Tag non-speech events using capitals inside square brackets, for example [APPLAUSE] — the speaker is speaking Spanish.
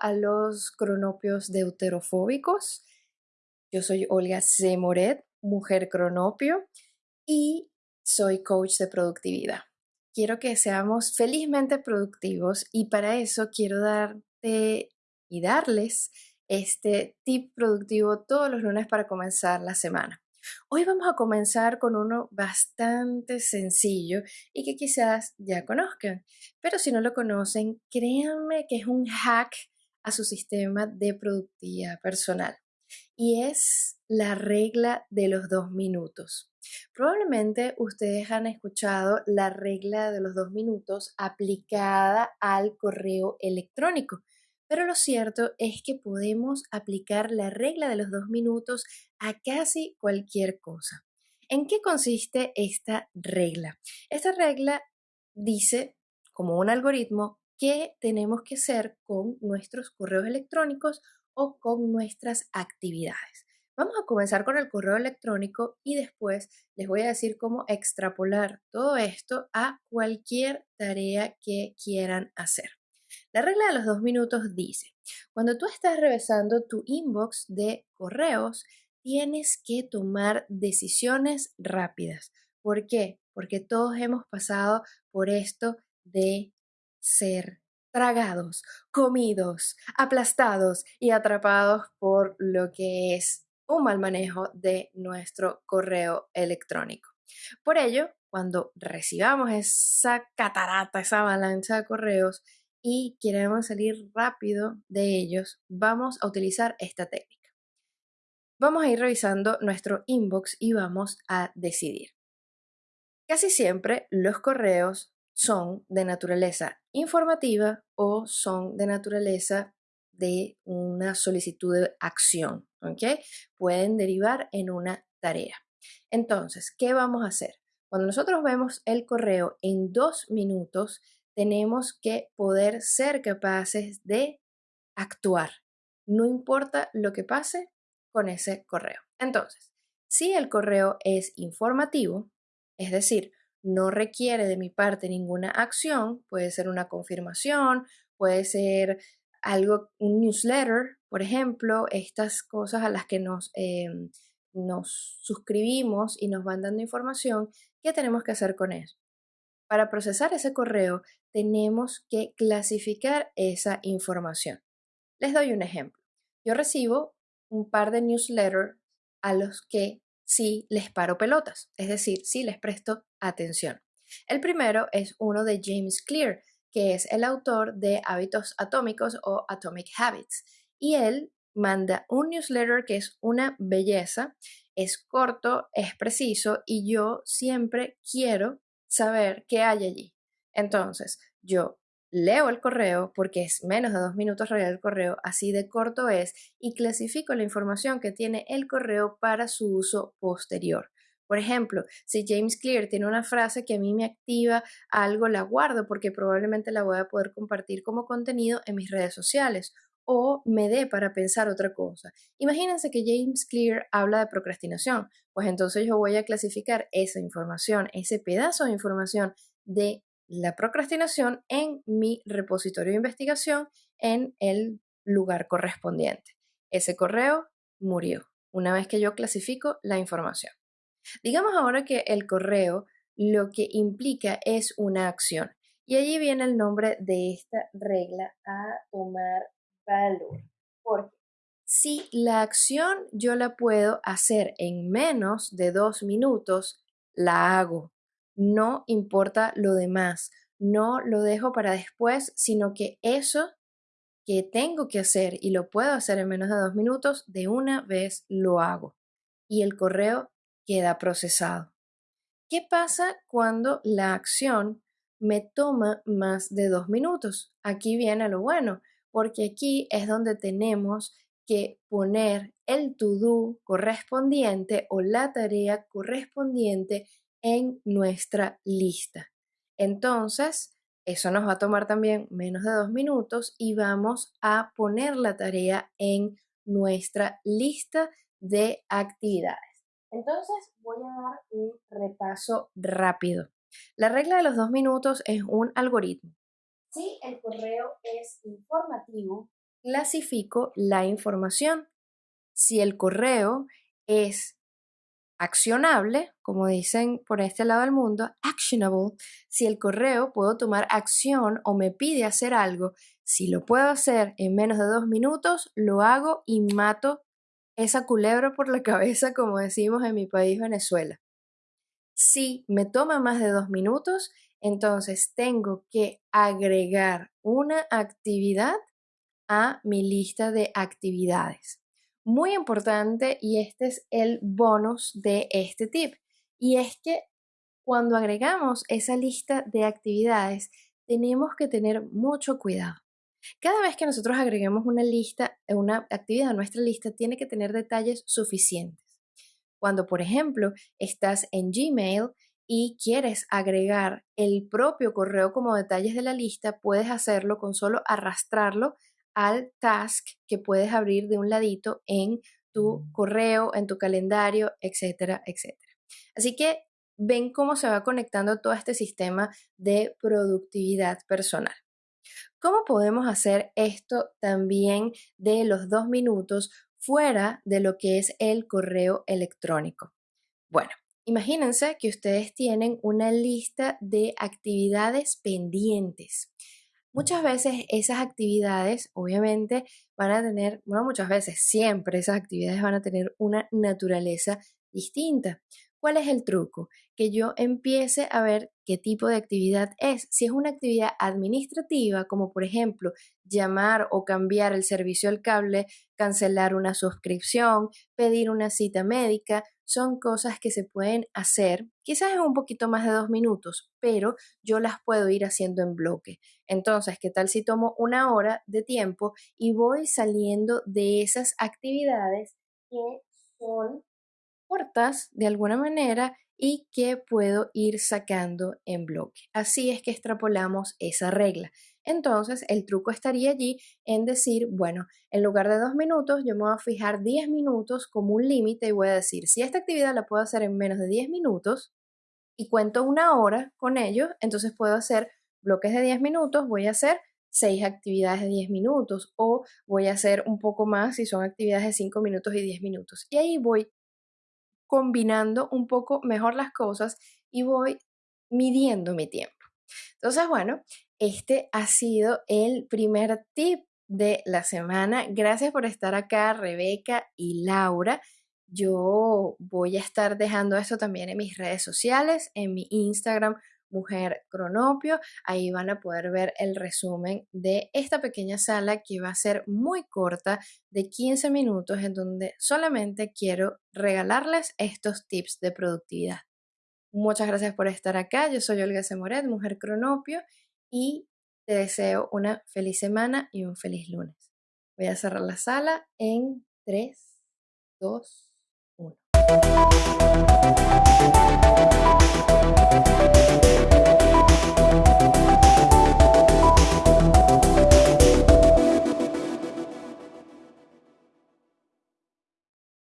a los cronopios deuterofóbicos. Yo soy Olga C. Moret, mujer cronopio, y soy coach de productividad. Quiero que seamos felizmente productivos y para eso quiero darte y darles este tip productivo todos los lunes para comenzar la semana. Hoy vamos a comenzar con uno bastante sencillo y que quizás ya conozcan, pero si no lo conocen, créanme que es un hack a su sistema de productividad personal y es la regla de los dos minutos. Probablemente ustedes han escuchado la regla de los dos minutos aplicada al correo electrónico. Pero lo cierto es que podemos aplicar la regla de los dos minutos a casi cualquier cosa. ¿En qué consiste esta regla? Esta regla dice, como un algoritmo, qué tenemos que hacer con nuestros correos electrónicos o con nuestras actividades. Vamos a comenzar con el correo electrónico y después les voy a decir cómo extrapolar todo esto a cualquier tarea que quieran hacer. La regla de los dos minutos dice, cuando tú estás revisando tu inbox de correos, tienes que tomar decisiones rápidas. ¿Por qué? Porque todos hemos pasado por esto de ser tragados, comidos, aplastados y atrapados por lo que es un mal manejo de nuestro correo electrónico. Por ello, cuando recibamos esa catarata, esa avalancha de correos, y queremos salir rápido de ellos, vamos a utilizar esta técnica. Vamos a ir revisando nuestro inbox y vamos a decidir. Casi siempre los correos son de naturaleza informativa o son de naturaleza de una solicitud de acción, ¿ok? Pueden derivar en una tarea. Entonces, ¿qué vamos a hacer? Cuando nosotros vemos el correo en dos minutos, tenemos que poder ser capaces de actuar. No importa lo que pase con ese correo. Entonces, si el correo es informativo, es decir, no requiere de mi parte ninguna acción, puede ser una confirmación, puede ser algo, un newsletter, por ejemplo, estas cosas a las que nos, em, nos suscribimos y nos van dando información, ¿qué tenemos que hacer con eso? Para procesar ese correo tenemos que clasificar esa información. Les doy un ejemplo. Yo recibo un par de newsletters a los que sí les paro pelotas, es decir, sí les presto atención. El primero es uno de James Clear, que es el autor de Hábitos Atómicos o Atomic Habits. Y él manda un newsletter que es una belleza, es corto, es preciso y yo siempre quiero saber qué hay allí. Entonces, yo leo el correo porque es menos de dos minutos leer el correo, así de corto es, y clasifico la información que tiene el correo para su uso posterior. Por ejemplo, si James Clear tiene una frase que a mí me activa algo, la guardo porque probablemente la voy a poder compartir como contenido en mis redes sociales o me dé para pensar otra cosa. Imagínense que James Clear habla de procrastinación, pues entonces yo voy a clasificar esa información, ese pedazo de información de la procrastinación en mi repositorio de investigación en el lugar correspondiente. Ese correo murió una vez que yo clasifico la información. Digamos ahora que el correo lo que implica es una acción. Y allí viene el nombre de esta regla a tomar valor. Porque si la acción yo la puedo hacer en menos de dos minutos, la hago. No importa lo demás. No lo dejo para después, sino que eso que tengo que hacer y lo puedo hacer en menos de dos minutos, de una vez lo hago. Y el correo queda procesado. ¿Qué pasa cuando la acción me toma más de dos minutos? Aquí viene lo bueno porque aquí es donde tenemos que poner el to-do correspondiente o la tarea correspondiente en nuestra lista. Entonces, eso nos va a tomar también menos de dos minutos y vamos a poner la tarea en nuestra lista de actividades. Entonces, voy a dar un repaso rápido. La regla de los dos minutos es un algoritmo si el correo es informativo, clasifico la información. Si el correo es accionable, como dicen por este lado del mundo, actionable, si el correo puedo tomar acción o me pide hacer algo, si lo puedo hacer en menos de dos minutos, lo hago y mato esa culebra por la [LAUGHS] cabeza, como decimos en mi país, Venezuela. Si me toma más de dos minutos, entonces tengo que agregar una actividad a mi lista de actividades. Muy importante y este es el bonus de este tip. Y es que cuando agregamos esa lista de actividades, tenemos que tener mucho cuidado. Cada vez que nosotros agreguemos una lista, una actividad a nuestra lista, tiene que tener detalles suficientes. Cuando, por ejemplo, estás en Gmail y quieres agregar el propio correo como detalles de la lista, puedes hacerlo con solo arrastrarlo al task que puedes abrir de un ladito en tu mm. correo, en tu calendario, etcétera, etcétera. Así que ven cómo se va conectando todo este sistema de productividad personal. ¿Cómo podemos hacer esto también de los dos minutos fuera de lo que es el correo electrónico? Bueno, imagínense que ustedes tienen una lista de actividades pendientes. Muchas veces esas actividades, obviamente, van a tener, bueno, muchas veces, siempre esas actividades van a tener una naturaleza distinta. ¿Cuál es el truco? Que yo empiece a ver qué tipo de actividad es. Si es una actividad administrativa, como por ejemplo llamar o cambiar el servicio al cable, cancelar una suscripción, pedir una cita médica, son cosas que se pueden hacer, quizás en un poquito más de dos minutos, pero yo las puedo ir haciendo en bloque. Entonces, ¿qué tal si tomo una hora de tiempo y voy saliendo de esas actividades que son cortas de alguna manera y que puedo ir sacando en bloque. Así es que extrapolamos esa regla. Entonces, el truco estaría allí en decir, bueno, en lugar de dos minutos, yo me voy a fijar 10 minutos como un límite y voy a decir, si esta actividad la puedo hacer en menos de 10 minutos y cuento una hora con ello, entonces puedo hacer bloques de 10 minutos, voy a hacer seis actividades de 10 minutos o voy a hacer un poco más si son actividades de 5 minutos y 10 minutos. Y ahí voy combinando un poco mejor las cosas y voy midiendo mi tiempo. Entonces, bueno, este ha sido el primer tip de la semana. Gracias por estar acá, Rebeca y Laura. Yo voy a estar dejando esto también en mis redes sociales, en mi Instagram, Mujer Cronopio. Ahí van a poder ver el resumen de esta pequeña sala que va a ser muy corta, de 15 minutos, en donde solamente quiero regalarles estos tips de productividad. Muchas gracias por estar acá. Yo soy Olga Semoret, Mujer Cronopio, y te deseo una feliz semana y un feliz lunes. Voy a cerrar la sala en 3, 2,